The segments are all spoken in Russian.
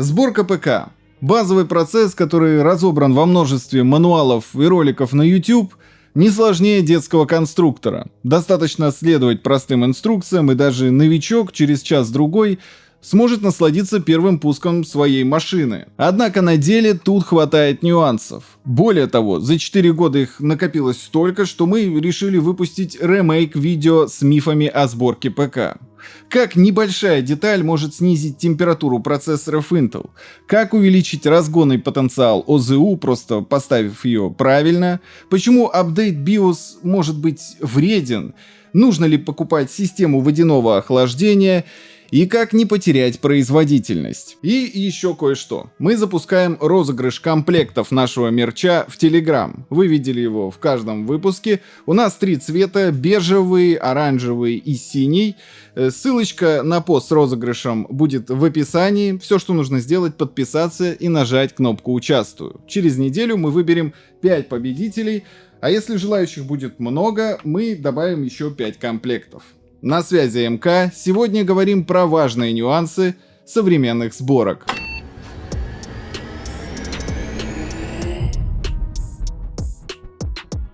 Сборка ПК. Базовый процесс, который разобран во множестве мануалов и роликов на YouTube, не сложнее детского конструктора. Достаточно следовать простым инструкциям, и даже новичок через час-другой сможет насладиться первым пуском своей машины. Однако на деле тут хватает нюансов. Более того, за 4 года их накопилось столько, что мы решили выпустить ремейк видео с мифами о сборке ПК. Как небольшая деталь может снизить температуру процессоров Intel? Как увеличить разгонный потенциал ОЗУ, просто поставив ее правильно? Почему апдейт BIOS может быть вреден? Нужно ли покупать систему водяного охлаждения? И как не потерять производительность. И еще кое-что. Мы запускаем розыгрыш комплектов нашего мерча в Telegram. Вы видели его в каждом выпуске. У нас три цвета, бежевый, оранжевый и синий. Э, ссылочка на пост с розыгрышем будет в описании. Все, что нужно сделать, подписаться и нажать кнопку «Участвую». Через неделю мы выберем 5 победителей, а если желающих будет много, мы добавим еще 5 комплектов. На связи МК, сегодня говорим про важные нюансы современных сборок.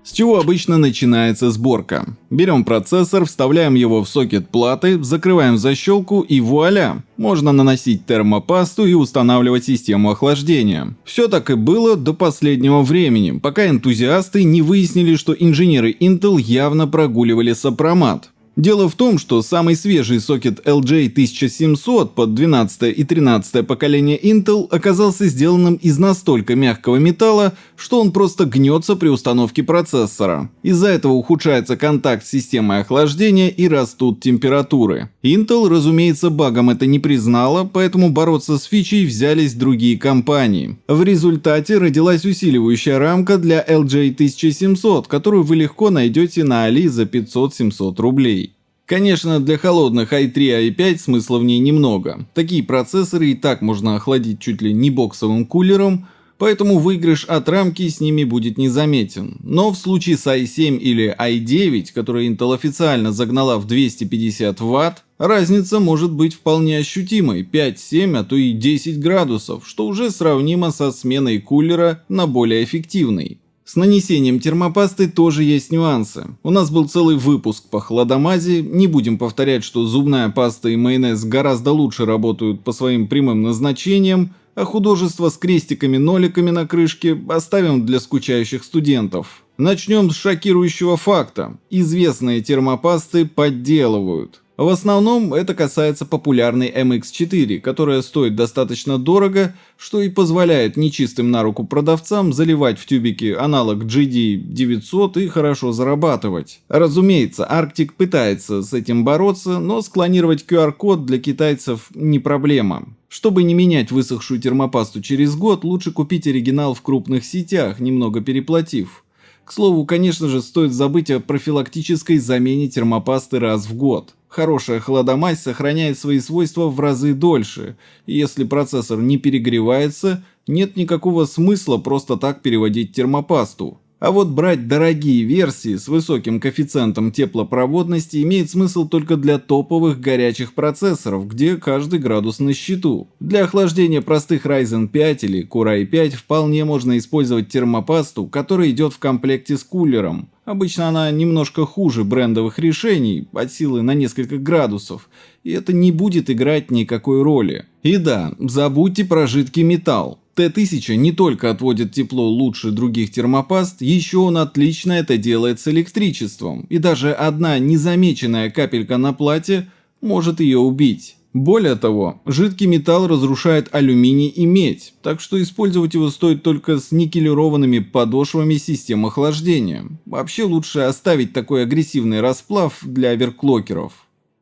С чего обычно начинается сборка? Берем процессор, вставляем его в сокет платы, закрываем защелку и вуаля! Можно наносить термопасту и устанавливать систему охлаждения. Все так и было до последнего времени, пока энтузиасты не выяснили, что инженеры Intel явно прогуливали сопромат. Дело в том, что самый свежий сокет LJ1700 под 12 и 13 поколение Intel оказался сделанным из настолько мягкого металла, что он просто гнется при установке процессора. Из-за этого ухудшается контакт с системой охлаждения и растут температуры. Intel, разумеется, багом это не признала, поэтому бороться с фичей взялись другие компании. В результате родилась усиливающая рамка для LJ1700, которую вы легко найдете на Али за 500-700 рублей. Конечно, для холодных i3 i5 смысла в ней немного. Такие процессоры и так можно охладить чуть ли не боксовым кулером, поэтому выигрыш от рамки с ними будет незаметен. Но в случае с i7 или i9, который Intel официально загнала в 250 Вт, разница может быть вполне ощутимой 5-7, а то и 10 градусов, что уже сравнимо со сменой кулера на более эффективный. С нанесением термопасты тоже есть нюансы. У нас был целый выпуск по хладомазе, не будем повторять, что зубная паста и майонез гораздо лучше работают по своим прямым назначениям, а художество с крестиками-ноликами на крышке оставим для скучающих студентов. Начнем с шокирующего факта. Известные термопасты подделывают. В основном это касается популярной MX4, которая стоит достаточно дорого, что и позволяет нечистым на руку продавцам заливать в тюбики аналог GD900 и хорошо зарабатывать. Разумеется, Arctic пытается с этим бороться, но склонировать QR-код для китайцев не проблема. Чтобы не менять высохшую термопасту через год, лучше купить оригинал в крупных сетях, немного переплатив. К слову, конечно же, стоит забыть о профилактической замене термопасты раз в год. Хорошая холодомазь сохраняет свои свойства в разы дольше, и если процессор не перегревается, нет никакого смысла просто так переводить термопасту. А вот брать дорогие версии с высоким коэффициентом теплопроводности имеет смысл только для топовых горячих процессоров, где каждый градус на счету. Для охлаждения простых Ryzen 5 или Core i5 вполне можно использовать термопасту, которая идет в комплекте с кулером. Обычно она немножко хуже брендовых решений, от силы на несколько градусов, и это не будет играть никакой роли. И да, забудьте про жидкий металл. Т-1000 не только отводит тепло лучше других термопаст, еще он отлично это делает с электричеством, и даже одна незамеченная капелька на плате может ее убить. Более того, жидкий металл разрушает алюминий и медь, так что использовать его стоит только с никелированными подошвами систем охлаждения. Вообще лучше оставить такой агрессивный расплав для оверклокеров.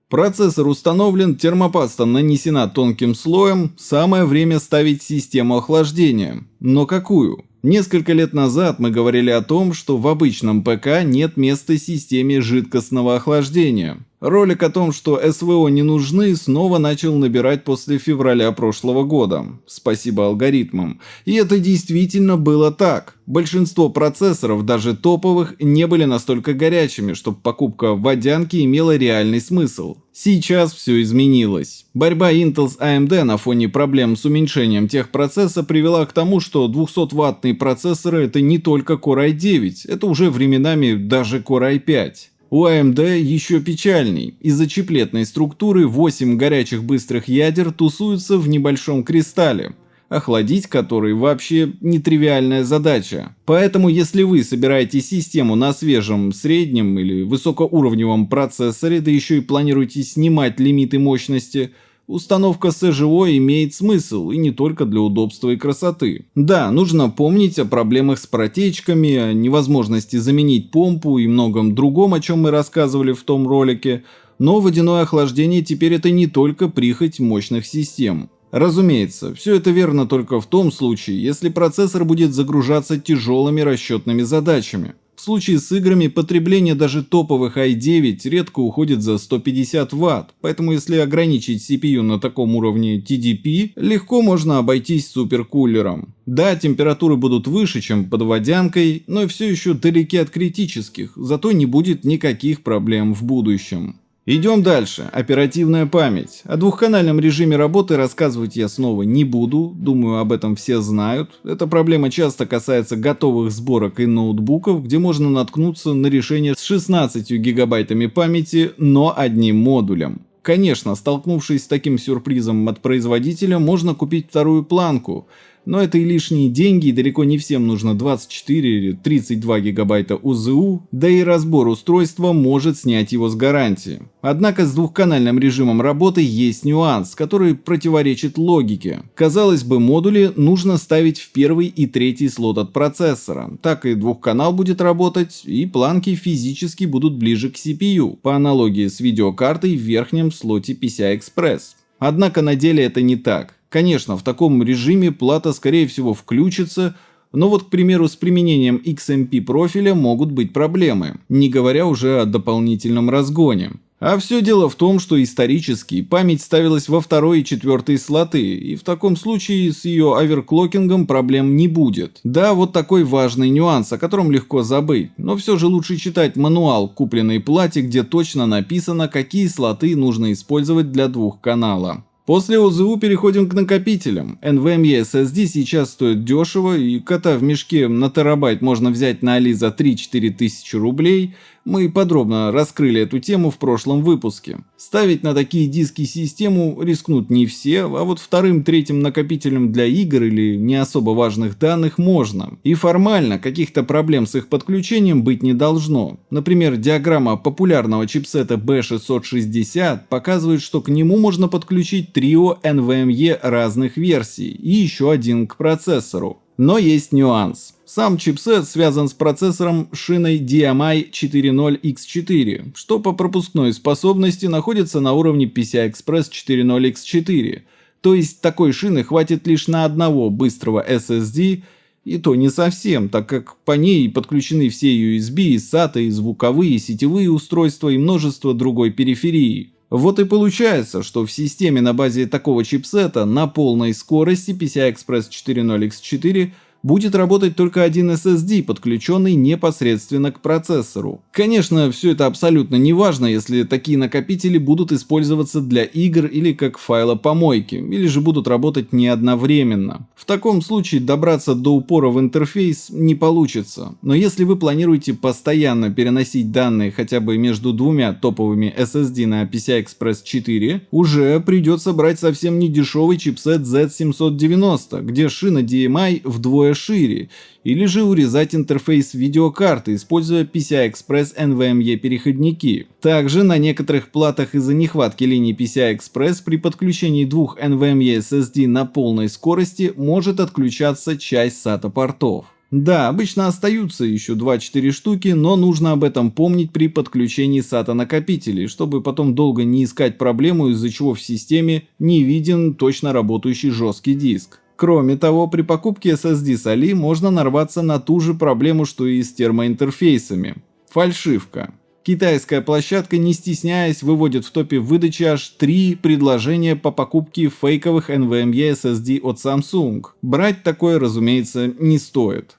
Процессор установлен, термопаста нанесена тонким слоем, самое время ставить систему охлаждения. Но какую? Несколько лет назад мы говорили о том, что в обычном ПК нет места системе жидкостного охлаждения. Ролик о том, что СВО не нужны, снова начал набирать после февраля прошлого года. Спасибо алгоритмам. И это действительно было так. Большинство процессоров, даже топовых, не были настолько горячими, чтобы покупка водянки имела реальный смысл. Сейчас все изменилось. Борьба Intel с AMD на фоне проблем с уменьшением техпроцесса привела к тому, что 200-ваттные процессоры это не только Core i9, это уже временами даже Core i5. У AMD еще печальней. Из-за чиплетной структуры 8 горячих быстрых ядер тусуются в небольшом кристалле, охладить который вообще нетривиальная задача. Поэтому если вы собираете систему на свежем, среднем или высокоуровневом процессоре, да еще и планируете снимать лимиты мощности, Установка СЖО имеет смысл, и не только для удобства и красоты. Да, нужно помнить о проблемах с протечками, о невозможности заменить помпу и многом другом, о чем мы рассказывали в том ролике, но водяное охлаждение теперь это не только прихоть мощных систем. Разумеется, все это верно только в том случае, если процессор будет загружаться тяжелыми расчетными задачами. В случае с играми потребление даже топовых i9 редко уходит за 150 Вт, поэтому если ограничить CPU на таком уровне TDP, легко можно обойтись суперкулером. Да, температуры будут выше, чем под водянкой, но все еще далеки от критических, зато не будет никаких проблем в будущем. Идем дальше. Оперативная память. О двухканальном режиме работы рассказывать я снова не буду, думаю об этом все знают. Эта проблема часто касается готовых сборок и ноутбуков, где можно наткнуться на решение с 16 гигабайтами памяти, но одним модулем. Конечно, столкнувшись с таким сюрпризом от производителя, можно купить вторую планку – но это и лишние деньги, и далеко не всем нужно 24 или 32 гигабайта УЗУ, да и разбор устройства может снять его с гарантии. Однако с двухканальным режимом работы есть нюанс, который противоречит логике. Казалось бы, модули нужно ставить в первый и третий слот от процессора. Так и двухканал будет работать, и планки физически будут ближе к CPU, по аналогии с видеокартой в верхнем слоте PCI-Express. Однако на деле это не так. Конечно, в таком режиме плата скорее всего включится, но вот, к примеру, с применением XMP профиля могут быть проблемы, не говоря уже о дополнительном разгоне. А все дело в том, что исторически память ставилась во второй и четвертый слоты, и в таком случае с ее оверклокингом проблем не будет. Да, вот такой важный нюанс, о котором легко забыть, но все же лучше читать мануал купленной плате, где точно написано, какие слоты нужно использовать для двух канала. После ОЗУ переходим к накопителям. NVMe SSD сейчас стоит дешево, и кота в мешке на терабайт можно взять на Али за 3-4 тысячи рублей, мы подробно раскрыли эту тему в прошлом выпуске. Ставить на такие диски систему рискнут не все, а вот вторым-третьим накопителем для игр или не особо важных данных можно. И формально каких-то проблем с их подключением быть не должно. Например, диаграмма популярного чипсета B660 показывает, что к нему можно подключить трио NVMe разных версий и еще один к процессору. Но есть нюанс. Сам чипсет связан с процессором шиной DMI 4.0X4, что по пропускной способности находится на уровне PCI-Express 4.0X4. То есть такой шины хватит лишь на одного быстрого SSD, и то не совсем, так как по ней подключены все USB, SATA, звуковые, сетевые устройства и множество другой периферии. Вот и получается, что в системе на базе такого чипсета на полной скорости PCI-Express 4.0x4 будет работать только один SSD, подключенный непосредственно к процессору. Конечно, все это абсолютно не важно, если такие накопители будут использоваться для игр или как файлопомойки, или же будут работать не одновременно. В таком случае добраться до упора в интерфейс не получится, но если вы планируете постоянно переносить данные хотя бы между двумя топовыми SSD на PCI Express 4, уже придется брать совсем не дешевый чипсет Z790, где шина DMI вдвое шире, или же урезать интерфейс видеокарты, используя PCI-Express NVMe переходники. Также на некоторых платах из-за нехватки линий PCI-Express при подключении двух NVMe SSD на полной скорости может отключаться часть SATA портов. Да, обычно остаются еще 2-4 штуки, но нужно об этом помнить при подключении SATA накопителей, чтобы потом долго не искать проблему, из-за чего в системе не виден точно работающий жесткий диск. Кроме того, при покупке SSD с Али можно нарваться на ту же проблему, что и с термоинтерфейсами. Фальшивка. Китайская площадка, не стесняясь, выводит в топе выдачи аж три предложения по покупке фейковых NVMe SSD от Samsung. Брать такое, разумеется, не стоит.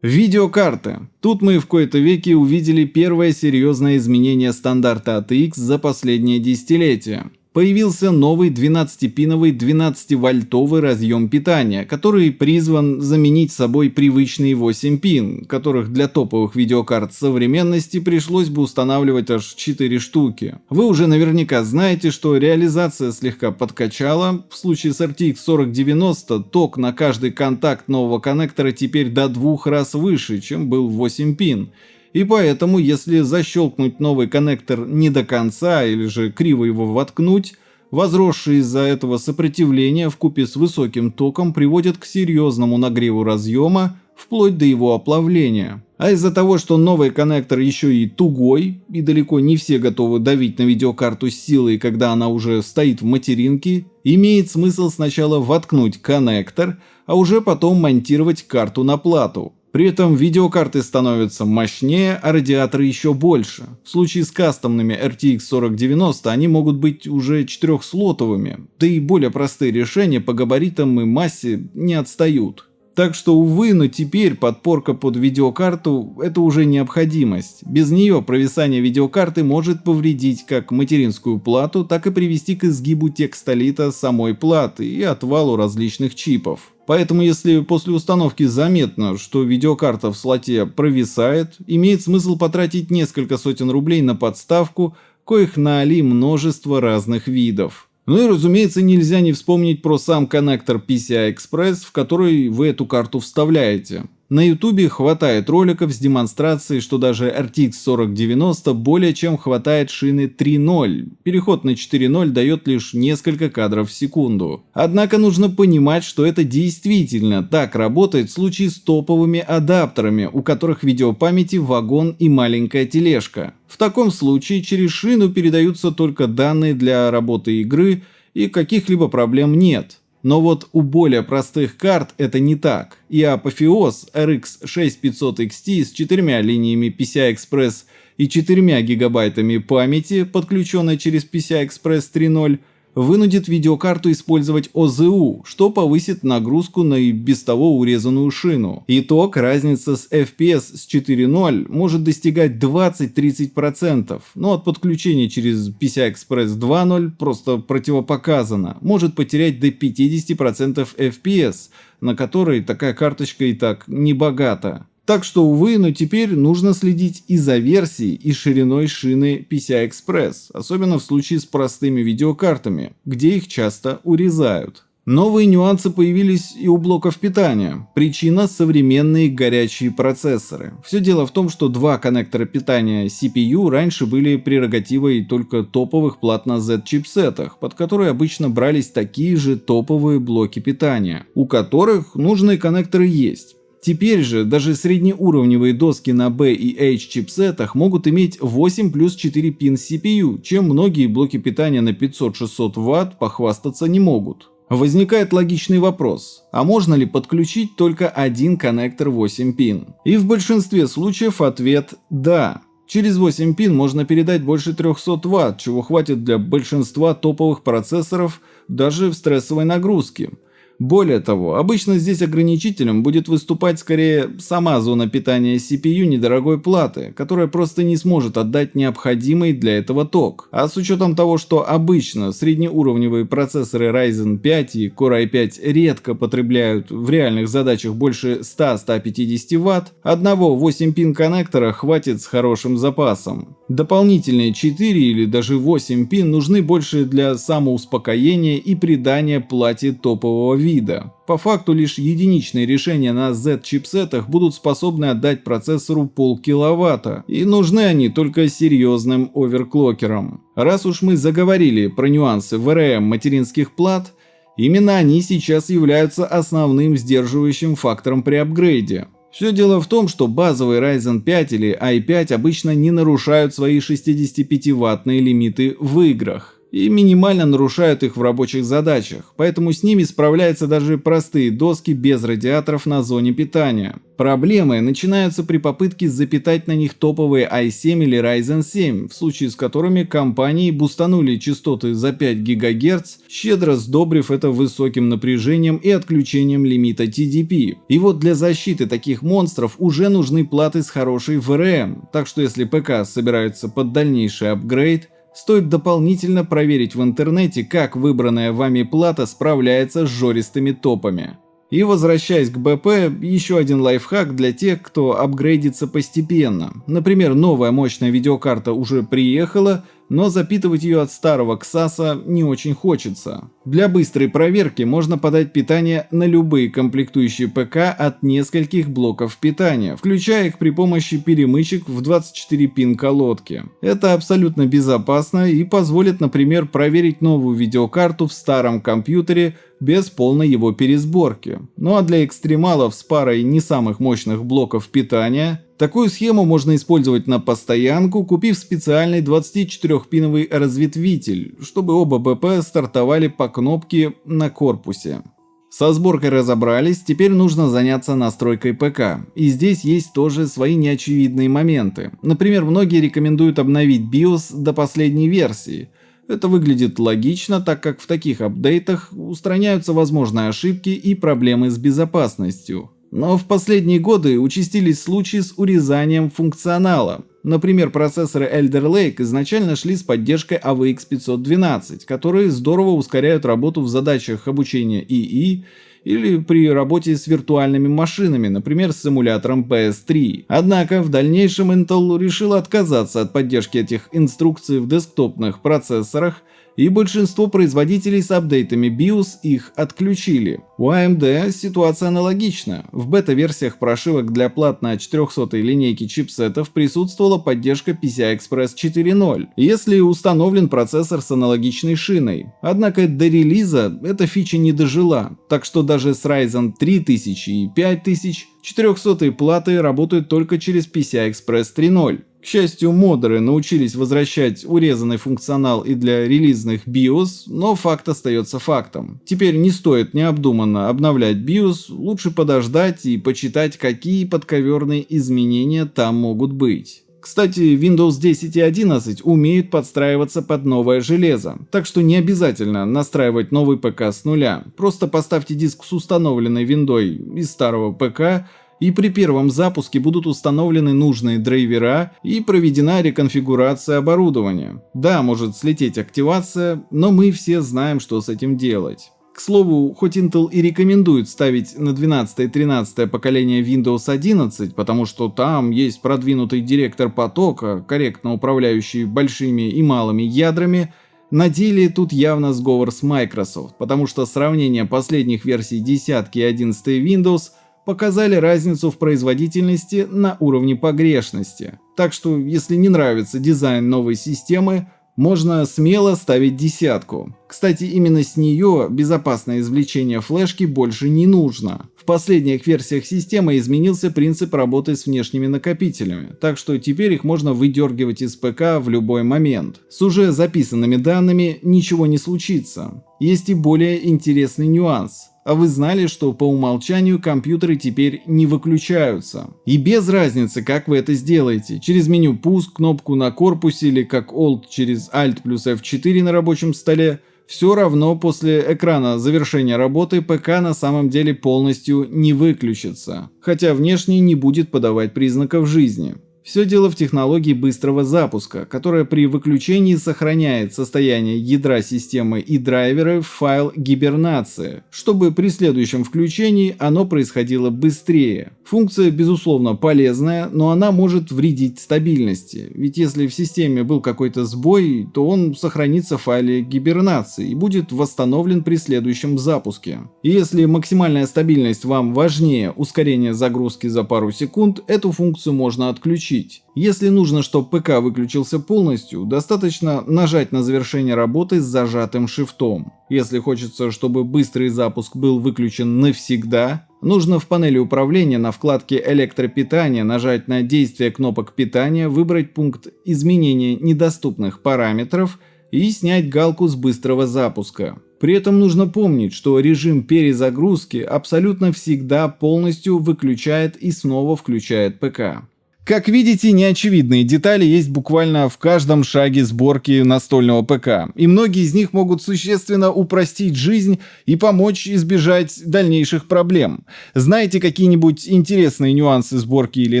Видеокарты. Тут мы в кои-то веке увидели первое серьезное изменение стандарта ATX за последние десятилетия появился новый 12-пиновый 12-вольтовый разъем питания, который призван заменить собой привычные 8 пин, которых для топовых видеокарт современности пришлось бы устанавливать аж 4 штуки. Вы уже наверняка знаете, что реализация слегка подкачала. В случае с RTX 4090 ток на каждый контакт нового коннектора теперь до двух раз выше, чем был 8 пин. И поэтому, если защелкнуть новый коннектор не до конца или же криво его воткнуть, возросшее из-за этого сопротивление в купе с высоким током приводит к серьезному нагреву разъема, вплоть до его оплавления. А из-за того, что новый коннектор еще и тугой, и далеко не все готовы давить на видеокарту с силой, когда она уже стоит в материнке, имеет смысл сначала воткнуть коннектор, а уже потом монтировать карту на плату. При этом видеокарты становятся мощнее, а радиаторы еще больше. В случае с кастомными RTX 4090 они могут быть уже четырехслотовыми, да и более простые решения по габаритам и массе не отстают. Так что, увы, но теперь подпорка под видеокарту – это уже необходимость. Без нее провисание видеокарты может повредить как материнскую плату, так и привести к изгибу текстолита самой платы и отвалу различных чипов. Поэтому если после установки заметно, что видеокарта в слоте провисает, имеет смысл потратить несколько сотен рублей на подставку, коих на Али множество разных видов. Ну и разумеется нельзя не вспомнить про сам коннектор PCI Express, в который вы эту карту вставляете. На ютубе хватает роликов с демонстрацией, что даже RTX 4090 более чем хватает шины 3.0. Переход на 4.0 дает лишь несколько кадров в секунду. Однако нужно понимать, что это действительно так работает в случае с топовыми адаптерами, у которых видеопамяти вагон и маленькая тележка. В таком случае через шину передаются только данные для работы игры и каких-либо проблем нет. Но вот у более простых карт это не так, и апофеоз RX 6500 XT с четырьмя линиями PCI-Express и 4 гигабайтами памяти, подключенной через PCI-Express 3.0, вынудит видеокарту использовать ОЗУ, что повысит нагрузку на и без того урезанную шину. Итог, разница с FPS с 4.0 может достигать 20-30%, но от подключения через PCI Express 2.0 просто противопоказано, может потерять до 50% FPS, на которой такая карточка и так не богата. Так что, увы, но теперь нужно следить и за версией, и шириной шины PCI Express, особенно в случае с простыми видеокартами, где их часто урезают. Новые нюансы появились и у блоков питания. Причина – современные горячие процессоры. Все дело в том, что два коннектора питания CPU раньше были прерогативой только топовых плат на Z-чипсетах, под которые обычно брались такие же топовые блоки питания, у которых нужные коннекторы есть. Теперь же даже среднеуровневые доски на B и H чипсетах могут иметь 8 плюс 4 пин CPU, чем многие блоки питания на 500-600 Вт похвастаться не могут. Возникает логичный вопрос, а можно ли подключить только один коннектор 8 пин? И в большинстве случаев ответ «да». Через 8 пин можно передать больше 300 Вт, чего хватит для большинства топовых процессоров даже в стрессовой нагрузке. Более того, обычно здесь ограничителем будет выступать скорее сама зона питания CPU недорогой платы, которая просто не сможет отдать необходимый для этого ток. А с учетом того, что обычно среднеуровневые процессоры Ryzen 5 и Core i5 редко потребляют в реальных задачах больше 100-150 Вт, одного 8-пин коннектора хватит с хорошим запасом. Дополнительные 4 или даже 8 пин нужны больше для самоуспокоения и придания плате топового вида вида. По факту лишь единичные решения на Z-чипсетах будут способны отдать процессору полкиловатта, и нужны они только серьезным оверклокерам. Раз уж мы заговорили про нюансы VRM материнских плат, именно они сейчас являются основным сдерживающим фактором при апгрейде. Все дело в том, что базовый Ryzen 5 или i5 обычно не нарушают свои 65-ваттные лимиты в играх. И минимально нарушают их в рабочих задачах, поэтому с ними справляются даже простые доски без радиаторов на зоне питания. Проблемы начинаются при попытке запитать на них топовые i7 или Ryzen 7, в случае с которыми компании бустанули частоты за 5 ГГц, щедро сдобрив это высоким напряжением и отключением лимита TDP. И вот для защиты таких монстров уже нужны платы с хорошей VRM, так что если ПК собирается под дальнейший апгрейд, Стоит дополнительно проверить в интернете, как выбранная вами плата справляется с жористыми топами. И возвращаясь к БП, еще один лайфхак для тех, кто апгрейдится постепенно. Например, новая мощная видеокарта уже приехала, но запитывать ее от старого КСАСа не очень хочется. Для быстрой проверки можно подать питание на любые комплектующие ПК от нескольких блоков питания, включая их при помощи перемычек в 24 пин колодки. Это абсолютно безопасно и позволит, например, проверить новую видеокарту в старом компьютере без полной его пересборки. Ну а для экстремалов с парой не самых мощных блоков питания Такую схему можно использовать на постоянку, купив специальный 24-пиновый разветвитель, чтобы оба БП стартовали по кнопке на корпусе. Со сборкой разобрались, теперь нужно заняться настройкой ПК. И здесь есть тоже свои неочевидные моменты. Например, многие рекомендуют обновить BIOS до последней версии. Это выглядит логично, так как в таких апдейтах устраняются возможные ошибки и проблемы с безопасностью. Но в последние годы участились случаи с урезанием функционала. Например, процессоры Elder Lake изначально шли с поддержкой AVX 512, которые здорово ускоряют работу в задачах обучения ИИ или при работе с виртуальными машинами, например, с симулятором PS3. Однако в дальнейшем Intel решил отказаться от поддержки этих инструкций в десктопных процессорах и большинство производителей с апдейтами BIOS их отключили. У AMD ситуация аналогична. В бета-версиях прошивок для плат на 400 линейке чипсетов присутствовала поддержка PCI-Express 4.0, если установлен процессор с аналогичной шиной. Однако до релиза эта фича не дожила, так что даже с Ryzen 3000 и 5000 400 платы работают только через PCI-Express 3.0. Счастью, модеры научились возвращать урезанный функционал и для релизных BIOS, но факт остается фактом. Теперь не стоит необдуманно обновлять BIOS, лучше подождать и почитать, какие подковерные изменения там могут быть. Кстати, Windows 10 и 11 умеют подстраиваться под новое железо, так что не обязательно настраивать новый ПК с нуля. Просто поставьте диск с установленной виндой из старого ПК и при первом запуске будут установлены нужные драйвера и проведена реконфигурация оборудования. Да, может слететь активация, но мы все знаем, что с этим делать. К слову, хоть Intel и рекомендует ставить на 12 и 13 поколение Windows 11, потому что там есть продвинутый директор потока, корректно управляющий большими и малыми ядрами, на деле тут явно сговор с Microsoft, потому что сравнение последних версий 10 и 11 Windows – показали разницу в производительности на уровне погрешности. Так что, если не нравится дизайн новой системы, можно смело ставить десятку. Кстати, именно с нее безопасное извлечение флешки больше не нужно. В последних версиях системы изменился принцип работы с внешними накопителями, так что теперь их можно выдергивать из ПК в любой момент. С уже записанными данными ничего не случится. Есть и более интересный нюанс. А вы знали, что по умолчанию компьютеры теперь не выключаются? И без разницы, как вы это сделаете, через меню пуск, кнопку на корпусе или как Alt через Alt плюс F4 на рабочем столе, все равно после экрана завершения работы ПК на самом деле полностью не выключится, хотя внешне не будет подавать признаков жизни. Все дело в технологии быстрого запуска, которая при выключении сохраняет состояние ядра системы и драйверы в файл гибернации, чтобы при следующем включении оно происходило быстрее. Функция безусловно полезная, но она может вредить стабильности, ведь если в системе был какой-то сбой, то он сохранится в файле гибернации и будет восстановлен при следующем запуске. И если максимальная стабильность вам важнее ускорения загрузки за пару секунд, эту функцию можно отключить включить. Если нужно, чтобы ПК выключился полностью, достаточно нажать на завершение работы с зажатым шифтом. Если хочется, чтобы быстрый запуск был выключен навсегда, нужно в панели управления на вкладке электропитания нажать на действие кнопок питания, выбрать пункт изменения недоступных параметров и снять галку с быстрого запуска. При этом нужно помнить, что режим перезагрузки абсолютно всегда полностью выключает и снова включает ПК. Как видите, неочевидные детали есть буквально в каждом шаге сборки настольного ПК, и многие из них могут существенно упростить жизнь и помочь избежать дальнейших проблем. Знаете какие-нибудь интересные нюансы сборки или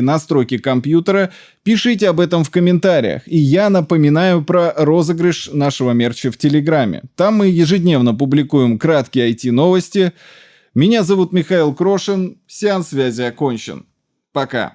настройки компьютера? Пишите об этом в комментариях. И я напоминаю про розыгрыш нашего мерча в Телеграме. Там мы ежедневно публикуем краткие IT-новости. Меня зовут Михаил Крошин. Сеанс связи окончен. Пока.